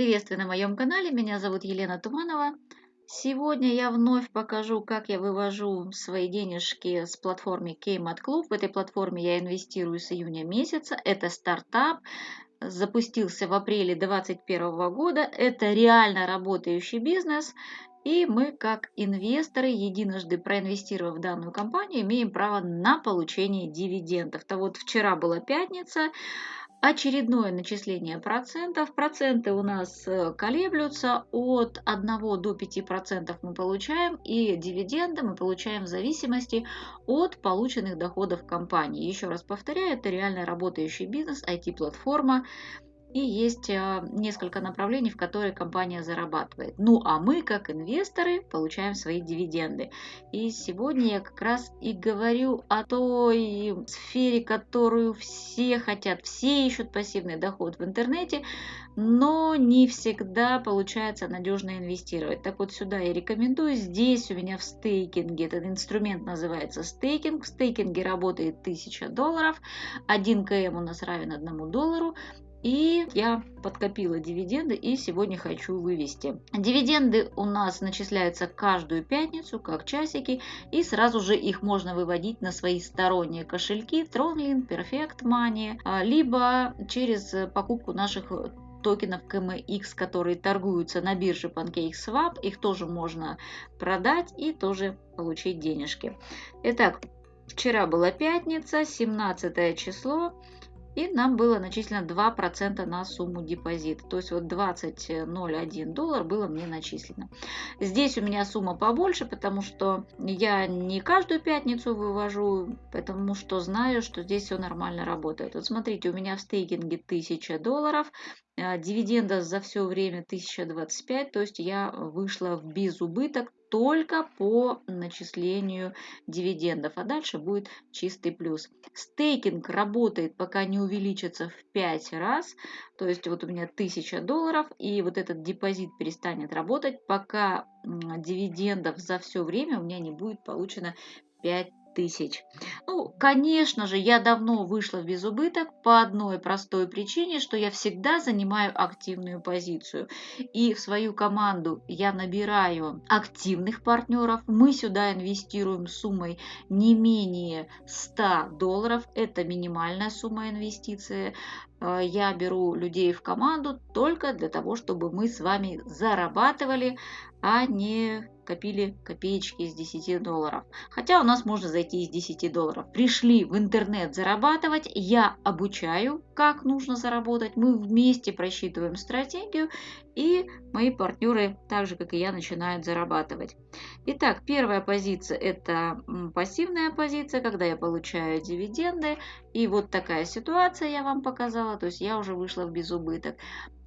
Приветствую на моем канале, меня зовут Елена Туманова. Сегодня я вновь покажу, как я вывожу свои денежки с платформы Kmart Club. В этой платформе я инвестирую с июня месяца. Это стартап, запустился в апреле 2021 года. Это реально работающий бизнес. И мы, как инвесторы, единожды проинвестировав в данную компанию, имеем право на получение дивидендов. То вот вчера была пятница, Очередное начисление процентов. Проценты у нас э, колеблются от 1 до 5% мы получаем, и дивиденды мы получаем в зависимости от полученных доходов компании. Еще раз повторяю, это реально работающий бизнес, IT-платформа, и есть а, несколько направлений, в которые компания зарабатывает. Ну а мы, как инвесторы, получаем свои дивиденды. И сегодня я как раз и говорю о той сфере, которую все хотят. Все ищут пассивный доход в интернете, но не всегда получается надежно инвестировать. Так вот сюда я рекомендую. Здесь у меня в стейкинге, этот инструмент называется стейкинг. В стейкинге работает 1000 долларов. 1 КМ у нас равен 1 доллару. И я подкопила дивиденды и сегодня хочу вывести. Дивиденды у нас начисляются каждую пятницу, как часики, и сразу же их можно выводить на свои сторонние кошельки Tronlink, Perfect Money, а, либо через покупку наших токенов KMX, которые торгуются на бирже PancakeSwap. Их тоже можно продать и тоже получить денежки. Итак, вчера была пятница, 17 число и нам было начислено 2% на сумму депозита. То есть вот 20,01 доллар было мне начислено. Здесь у меня сумма побольше, потому что я не каждую пятницу вывожу, потому что знаю, что здесь все нормально работает. Вот смотрите, у меня в стейкинге 1000 долларов, а, дивиденда за все время 1025, то есть я вышла в безубыток только по начислению дивидендов, а дальше будет чистый плюс. Стейкинг работает, пока не увеличится в 5 раз, то есть вот у меня 1000 долларов, и вот этот депозит перестанет работать, пока дивидендов за все время у меня не будет получено 5 тысяч. Ну, конечно же, я давно вышла в безубыток по одной простой причине, что я всегда занимаю активную позицию. И в свою команду я набираю активных партнеров. Мы сюда инвестируем суммой не менее 100 долларов. Это минимальная сумма инвестиции. Э, я беру людей в команду только для того, чтобы мы с вами зарабатывали, а не копили копеечки из 10 долларов. Хотя у нас можно зайти из 10 долларов. Пришли в интернет зарабатывать, я обучаю, как нужно заработать. Мы вместе просчитываем стратегию, и мои партнеры, так же как и я, начинают зарабатывать. Итак, первая позиция – это пассивная позиция, когда я получаю дивиденды. И вот такая ситуация я вам показала, то есть я уже вышла в безубыток.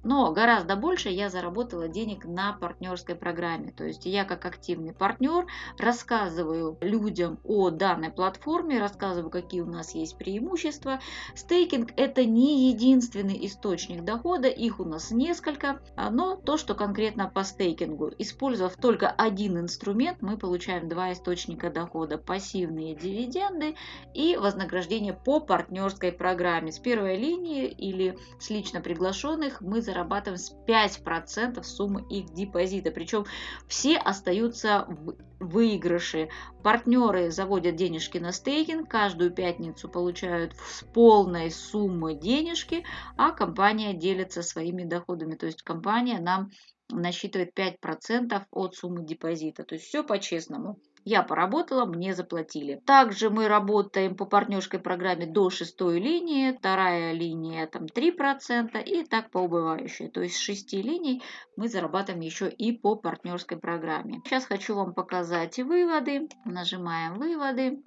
Но гораздо больше я заработала денег на партнерской программе. То есть я как активный партнер рассказываю людям о данной платформе, рассказываю, какие у нас есть преимущества. Стейкинг – это не единственный источник дохода, их у нас несколько. Но то, что конкретно по стейкингу, использовав только один инструмент, мы получаем два источника дохода. Пассивные дивиденды и вознаграждение по партнерской программе. С первой линии или с лично приглашенных мы зарабатываем зарабатываем с 5% суммы их депозита. Причем все остаются в выигрыше. Партнеры заводят денежки на стейкинг, каждую пятницу получают с полной суммы денежки, а компания делится своими доходами. То есть компания нам насчитывает 5% от суммы депозита. То есть все по-честному. Я поработала, мне заплатили. Также мы работаем по партнерской программе до шестой линии, вторая линия там 3% и так по убывающей. То есть с 6 линий мы зарабатываем еще и по партнерской программе. Сейчас хочу вам показать выводы. Нажимаем выводы.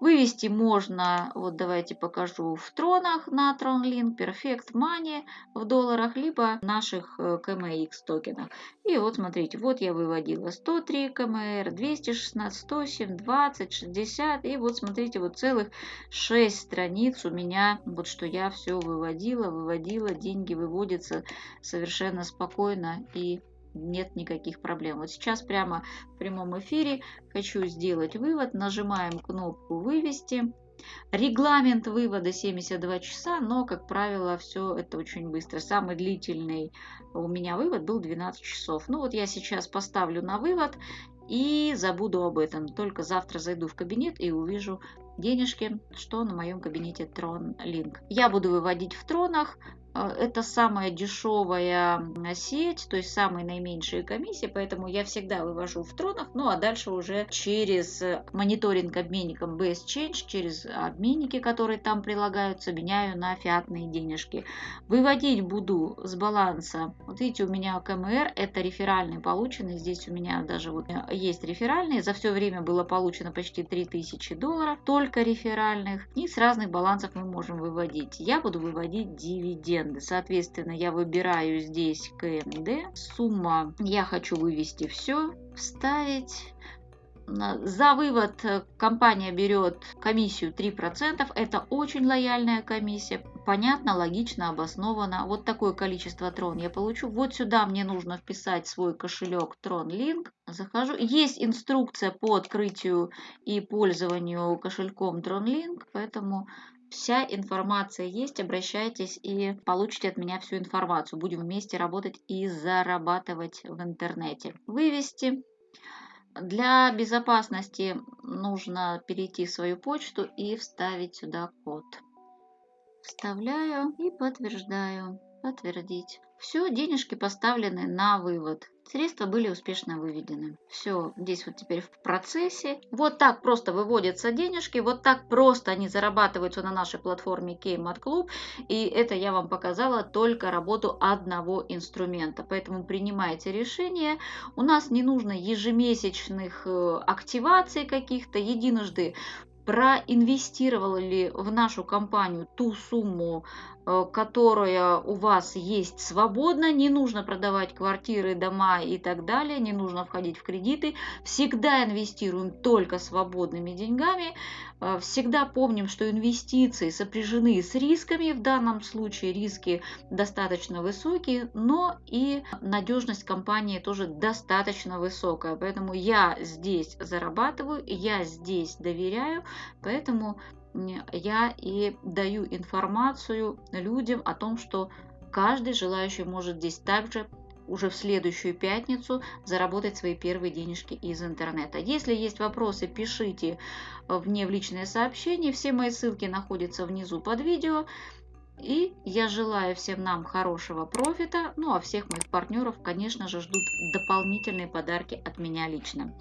Вывести можно, вот давайте покажу, в тронах на TronLink, Perfect Money в долларах, либо наших KMX э, токенах. И вот смотрите, вот я выводила 103 КМР, 216, 107, 20, 60. И вот смотрите, вот целых 6 страниц у меня, вот что я все выводила, выводила, деньги выводятся совершенно спокойно и нет никаких проблем. Вот сейчас прямо в прямом эфире хочу сделать вывод. Нажимаем кнопку «Вывести». Регламент вывода 72 часа, но, как правило, все это очень быстро. Самый длительный у меня вывод был 12 часов. Ну вот я сейчас поставлю на вывод и забуду об этом. Только завтра зайду в кабинет и увижу денежки, что на моем кабинете Tron Link. Я буду выводить в тронах, а, это самая дешевая сеть, то есть самые наименьшие комиссии, поэтому я всегда вывожу в тронах, ну а дальше уже через мониторинг обменником Base Change, через обменники, которые там прилагаются, меняю на фиатные денежки. Выводить буду с баланса, вот видите, у меня КМР, это реферальный полученный, здесь у меня даже вот есть реферальные, за все время было получено почти 3000 долларов, только реферальных, и с разных балансов мы можем выводить. Я буду выводить дивиденды. Соответственно, я выбираю здесь КМД. Сумма я хочу вывести все, вставить. За вывод компания берет комиссию 3%. Это очень лояльная комиссия. Понятно, логично, обосновано. Вот такое количество трон я получу. Вот сюда мне нужно вписать свой кошелек TronLink. Захожу. Есть инструкция по открытию и пользованию кошельком TronLink, поэтому Вся информация есть, обращайтесь и получите от меня всю информацию. Будем вместе работать и зарабатывать в интернете. Вывести. Для безопасности нужно перейти в свою почту и вставить сюда код. Вставляю и подтверждаю. Подтвердить. Все, денежки поставлены на вывод. Средства были успешно выведены. Все, здесь вот теперь в процессе. Вот так просто выводятся денежки, вот так просто они зарабатываются на нашей платформе Kmart Club. И это я вам показала только работу одного инструмента. Поэтому принимайте решение. У нас не нужно ежемесячных э, активаций каких-то. Единожды проинвестировал ли в нашу компанию ту сумму, которая у вас есть свободно, не нужно продавать квартиры, дома и так далее, не нужно входить в кредиты, всегда инвестируем только свободными деньгами, э, всегда помним, что инвестиции сопряжены с рисками, в данном случае риски достаточно высокие, но и надежность компании тоже достаточно высокая, поэтому я здесь зарабатываю, я здесь доверяю, поэтому я и даю информацию людям о том, что каждый желающий может здесь также уже в следующую пятницу заработать свои первые денежки из интернета. Если есть вопросы, пишите мне в личное сообщение. Все мои ссылки находятся внизу под видео. И я желаю всем нам хорошего профита. Ну а всех моих партнеров, конечно же, ждут дополнительные подарки от меня лично.